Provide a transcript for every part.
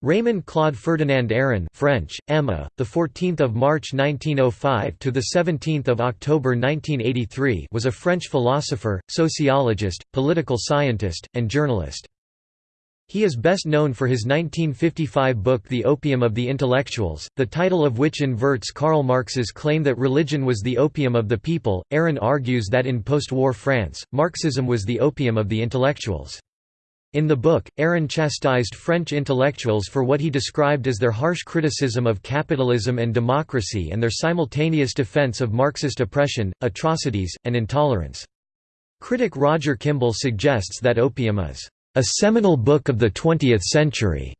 Raymond Claude Ferdinand Aron French, Emma, the 14th of March 1905 to the 17th of October 1983 was a French philosopher, sociologist, political scientist, and journalist. He is best known for his 1955 book The Opium of the Intellectuals, the title of which inverts Karl Marx's claim that religion was the opium of the people. Aron argues that in post-war France, Marxism was the opium of the intellectuals. In the book, Aron chastised French intellectuals for what he described as their harsh criticism of capitalism and democracy and their simultaneous defense of Marxist oppression, atrocities, and intolerance. Critic Roger Kimball suggests that Opium is a seminal book of the 20th century,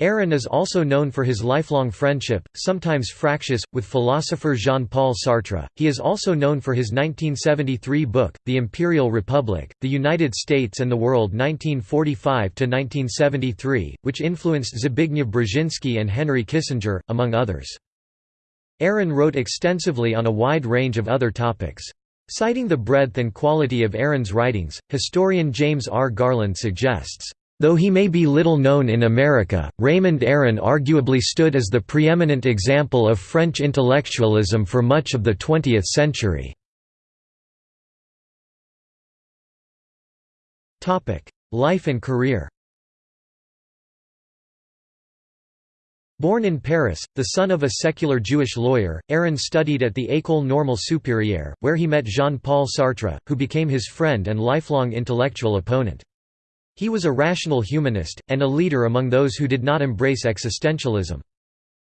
Aron is also known for his lifelong friendship, sometimes fractious, with philosopher Jean-Paul Sartre. He is also known for his 1973 book, The Imperial Republic, The United States and the World 1945–1973, which influenced Zbigniew Brzezinski and Henry Kissinger, among others. Aron wrote extensively on a wide range of other topics. Citing the breadth and quality of Aron's writings, historian James R. Garland suggests, Though he may be little known in America, Raymond Aron arguably stood as the preeminent example of French intellectualism for much of the 20th century. Life and career Born in Paris, the son of a secular Jewish lawyer, Aron studied at the École Normale Supérieure, where he met Jean-Paul Sartre, who became his friend and lifelong intellectual opponent. He was a rational humanist, and a leader among those who did not embrace existentialism.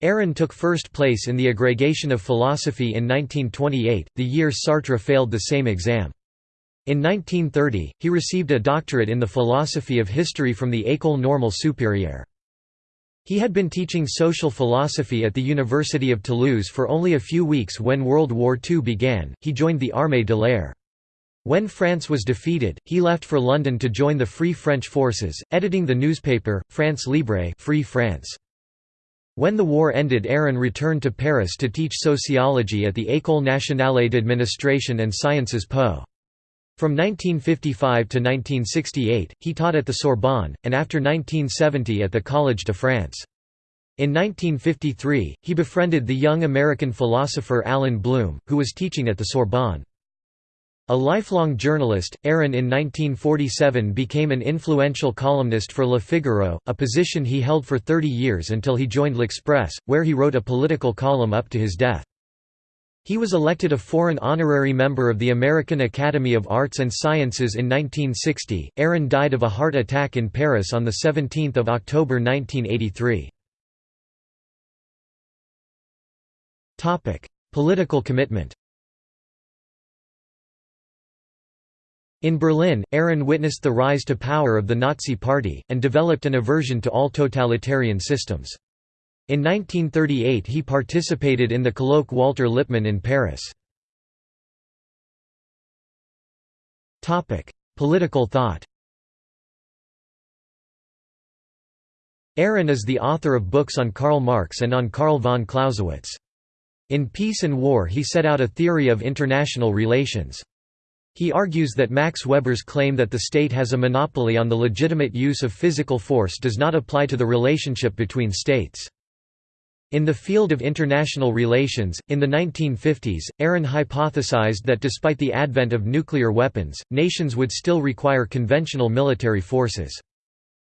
Aron took first place in the agrégation of philosophy in 1928, the year Sartre failed the same exam. In 1930, he received a doctorate in the philosophy of history from the École Normale Supérieure. He had been teaching social philosophy at the University of Toulouse for only a few weeks when World War II began, he joined the Armée de l'air. When France was defeated, he left for London to join the Free French forces, editing the newspaper, France Libre Free France. When the war ended Aron returned to Paris to teach sociology at the École nationale d'administration and sciences Po. From 1955 to 1968, he taught at the Sorbonne, and after 1970 at the Collège de France. In 1953, he befriended the young American philosopher Allan Bloom, who was teaching at the Sorbonne. A lifelong journalist, Aron in 1947 became an influential columnist for Le Figaro, a position he held for 30 years until he joined L'Express, where he wrote a political column up to his death. He was elected a foreign honorary member of the American Academy of Arts and Sciences in 1960. Aron died of a heart attack in Paris on 17 October 1983. Political commitment In Berlin, Aron witnessed the rise to power of the Nazi Party, and developed an aversion to all totalitarian systems. In 1938 he participated in the colloque Walter Lippmann in Paris. Political thought Aron is the author of books on Karl Marx and on Carl von Clausewitz. In Peace and War he set out a theory of international relations. He argues that Max Weber's claim that the state has a monopoly on the legitimate use of physical force does not apply to the relationship between states. In the field of international relations, in the 1950s, Aron hypothesized that despite the advent of nuclear weapons, nations would still require conventional military forces.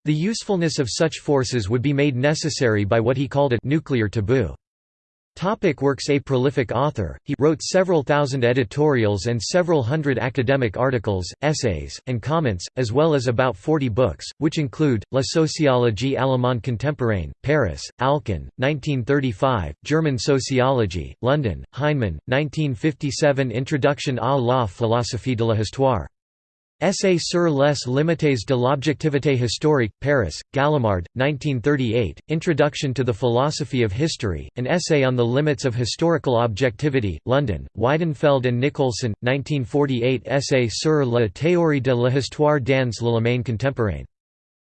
The usefulness of such forces would be made necessary by what he called a nuclear taboo. Topic works A prolific author, he wrote several thousand editorials and several hundred academic articles, essays, and comments, as well as about 40 books, which include, La sociologie allemande contemporaine, Paris, Alcan, 1935, German Sociology, London, Heinemann, 1957 Introduction à la philosophie de la histoire. Essai sur les limites de l'objectivité historique, Paris, Gallimard, 1938, Introduction to the Philosophy of History, an essay on the limits of historical objectivity, London, Weidenfeld and Nicolson, 1948 Essay sur la théorie de l'histoire dans l'Allemagne contemporaine.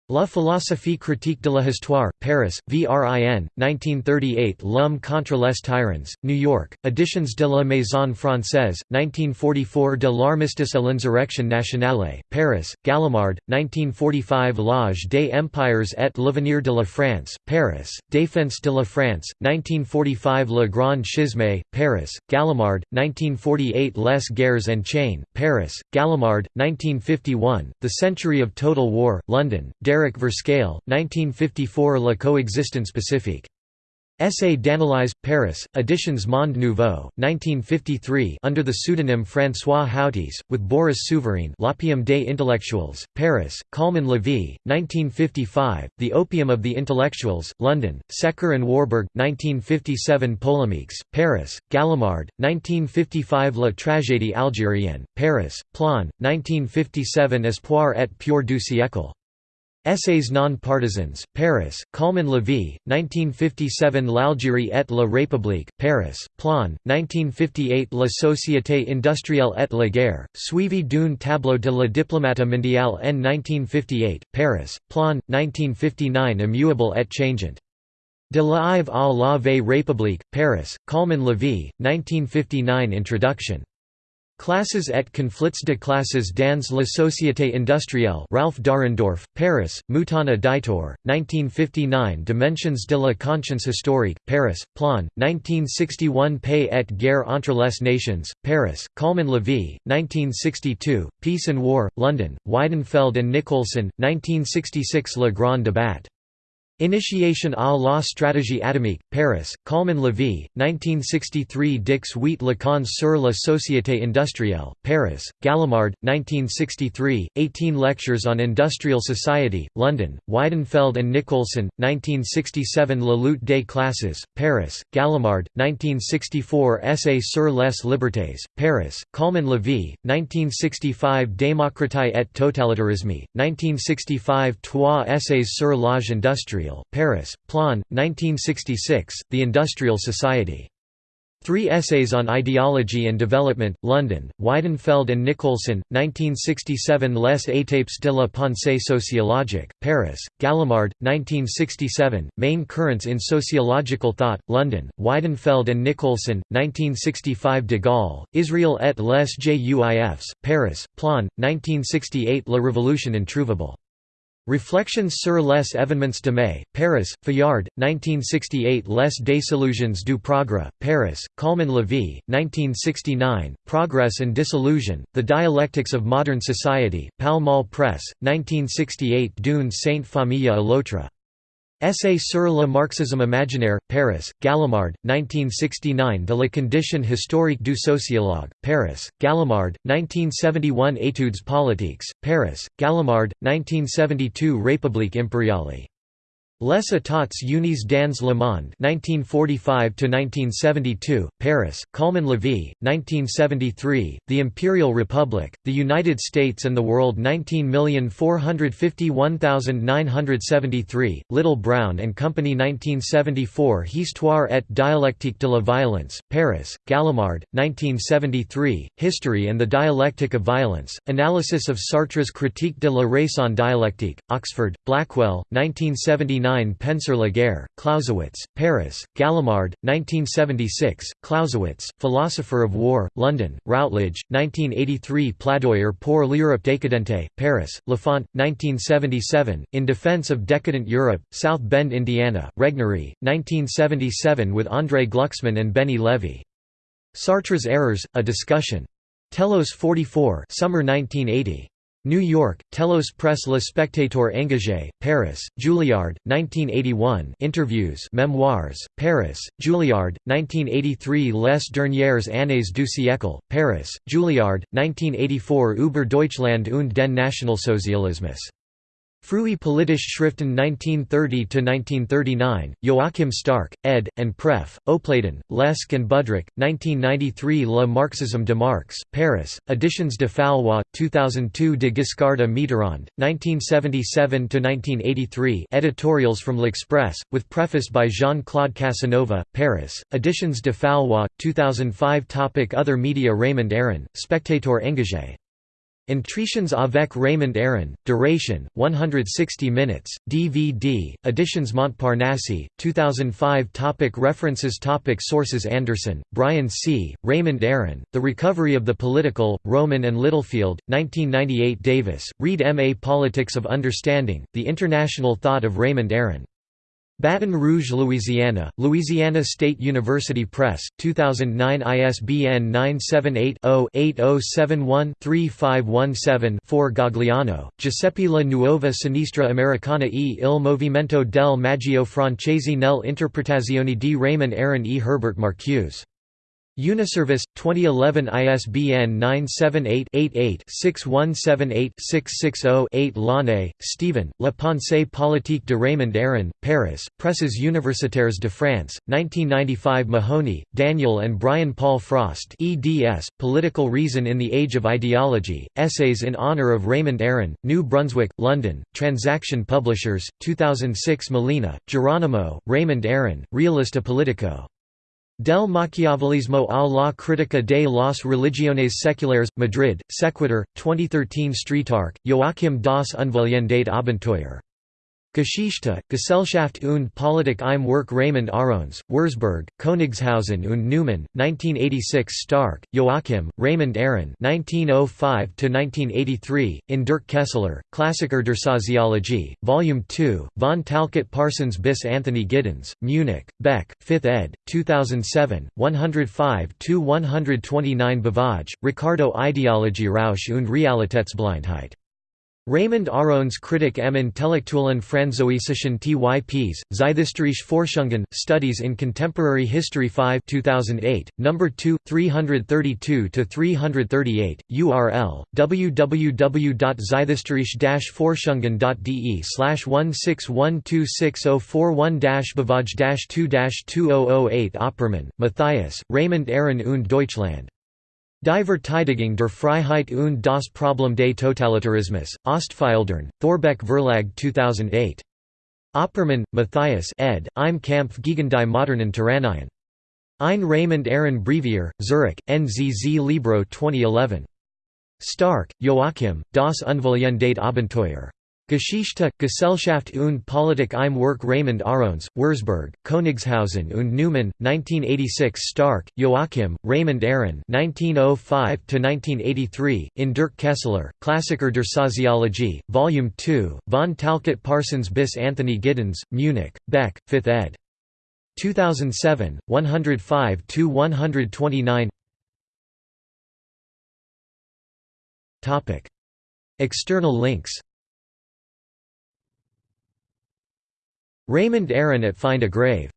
La philosophie critique de l'histoire, Paris, VRIN, 1938 L'homme contre les tyrans, New York, Editions de la Maison Française, 1944 De l'armistice à l'insurrection nationale, Paris, Gallimard, 1945 L'âge des empires et l'avenir de la France, Paris, Défense de la France, 1945 Le Grand Schisme, Paris, Gallimard, 1948 Les Guerres and Chain, Paris, Gallimard, 1951, The Century of Total War, London, Derek Verschoyle, 1954 La coexistence pacifique. Essai d'analyse, Paris, Editions Monde Nouveau, 1953 under the pseudonym François Hautis, with Boris Souvarine L'Opium des Intellectuels, Paris, Calmann-Lévy, 1955, The Opium of the Intellectuals, London, Secker and Warburg, 1957 Polémiques, Paris, Gallimard, 1955 La tragédie algérienne, Paris, Plon, 1957 Espoir et pure du siècle. Essays non-partisans, Paris, Calmann-Lévy, 1957 L'Algérie et la République, Paris, Plon, 1958 La Société industrielle et la guerre, suivi d'un tableau de la diplomate mondiale en 1958, Paris, Plon, 1959 Immuable et changeant. De la Ive à la Vie République, Paris, Calmann-Lévy, 1959 Introduction. Classes et conflits de classes dans la société industrielle Ralph Dahrendorf, Paris, Mouton éditeur, 1959 Dimensions de la conscience historique, Paris, Plon, 1961 Paix et guerre entre les nations, Paris, Calmann-Lévy, 1962, Peace and War, London, Weidenfeld and Nicolson, 1966 Le Grand Débat. Initiation à la stratégie atomique, Paris, Calmann-Lévy, 1963 Dix huit Leçons sur la société industrielle, Paris, Gallimard, 1963, 18 Lectures on Industrial Society, London, Weidenfeld and Nicolson, 1967 La lutte des classes, Paris, Gallimard, 1964 Essai sur les libertés, Paris, Calmann-Lévy, 1965 Démocratie et totalitarisme, 1965 Trois Essays sur l'âge industriel Paris, Plon, 1966, The Industrial Society. Three Essays on Ideology and Development, London, Weidenfeld and Nicolson, 1967 Les étapes de la pensée sociologique, Paris, Gallimard, 1967, Main Currents in Sociological Thought, London, Weidenfeld and Nicolson, 1965 De Gaulle, Israel et les Juifs, Paris, Plon, 1968 La Révolution introuvable. Reflections sur les événements de mai, Paris, Fayard, 1968 Les désillusions du progrès, Paris, Calmann-Lévy, 1969, Progress and Disillusion, The Dialectics of Modern Society, Pall Mall Press, 1968 D'une Sainte Famille à l'autre. Essai sur le marxisme imaginaire, Paris, Gallimard, 1969 De la condition historique du sociologue, Paris, Gallimard, 1971 Études politiques, Paris, Gallimard, 1972 République impériale Les États unis dans le monde 1945–1972, Paris, Calmann-Lévy, 1973, The Imperial Republic, The United States and the World 19451973, Little Brown and Company 1974 Histoire et dialectique de la violence, Paris, Gallimard, 1973, History and the Dialectic of Violence, Analysis of Sartre's Critique de la raison dialectique, Oxford, Blackwell, 1979 1999 Penser la guerre, Clausewitz, Paris, Gallimard, 1976, Clausewitz, Philosopher of War, London, Routledge, 1983 Plaidoyer pour l'Europe décadente, Paris, Lafont, 1977, In Defense of Decadent Europe, South Bend, Indiana, Regnery, 1977 with André Glucksmann and Benny Levy. Sartre's Errors, A Discussion. Telos 44 Summer 1980. New York, Telos Press Le Spectateur Engagé, Paris, Julliard, 1981 Interviews Memoirs, Paris, Julliard, 1983 Les dernières années du siècle, Paris, Julliard, 1984 Über Deutschland und den Nationalsozialismus. Frühe politische Schriften 1930–1939, Joachim Stark, ed., and Pref., Opladen, Leske and Budrich, 1993 Le Marxisme de Marx, Paris, Editions de Fallois, 2002 de Giscard à Mitterrand, 1977–1983 editorials from L'Express, with preface by Jean-Claude Casanova, Paris, Editions de Fallois, 2005 Topic Other media Raymond Aron, Spectator Engagé Entretiens avec Raymond Aron, duration, 160 minutes, DVD, Editions Montparnasse, 2005 topic References topic Sources Anderson, Brian C., Raymond Aron, The Recovery of the Political, Rowman and Littlefield, 1998 Davis, Reed M. A Politics of Understanding, The International Thought of Raymond Aron. Baton Rouge, Louisiana, Louisiana State University Press, 2009 ISBN 978-0-8071-3517-4 Gagliano, Giuseppe La Nuova Sinistra Americana e il Movimento del Maggio Francese nel interpretazione di Raymond Aron e Herbert Marcuse. Uniservice, 2011 ISBN 978-88-6178-660-8 Launay, Stephen, La pensée politique de Raymond Aron, Paris, Presses Universitaires de France, 1995 Mahoney, Daniel and Brian Paul Frost eds, Political Reason in the Age of Ideology, Essays in Honour of Raymond Aron, New Brunswick, London, Transaction Publishers, 2006 Molina, Geronimo, Raymond Aron, Realista Politico. Del Machiavellismo a la critica de las religiones seculares, Madrid, Sequitur, 2013 Streetarch, Joachim das Unvollendete Abenteuer. Geschichte, Gesellschaft und Politik im Werk Raymond Arons, Würzburg, Königshausen und Neumann, 1986 Stark, Joachim, Raymond Aron 1905–1983, in Dirk Kaesler, Klassiker der Soziologie, Volume 2, von Talcott Parsons bis Anthony Giddens, Munich, Beck, 5th ed., 2007, 105–129 Bavaj, Riccardo Ideologie Rausch und Realitätsblindheit. Raymond Arons Kritik m Intellektuellen Französischen Typs, Zeithistorische Forschungen, Studies in Contemporary History 5 2008, No. 2, 332–338, URL, www.zeithistorisch-forschungen.de slash 161260441-Bavaj-2-2008 Oppermann, Matthias, Raymond Aron und Deutschland. Die Verteidigung der Freiheit und das Problem des Totalitarismus, Ostfildern, Thorbecke Verlag 2008. Oppermann, Matthias ed., Im Kampf gegen die modernen Tyrannien. Ein Raymond Aron Brevier, Zurich, NZZ Libro 2011. Stark, Joachim, Das Unvollendete Abenteuer. Geschichte, Gesellschaft und Politik im Werk Raymond Arons, Würzburg, Königshausen und Neumann, 1986 Stark, Joachim, Raymond Aron 1905–1983, in Dirk Kaesler, Klassiker der Soziologie, Volume 2, von Talcott Parsons bis Anthony Giddens, Munich, Beck, 5th ed. 2007, 105–129 External links Raymond Aron at Find a Grave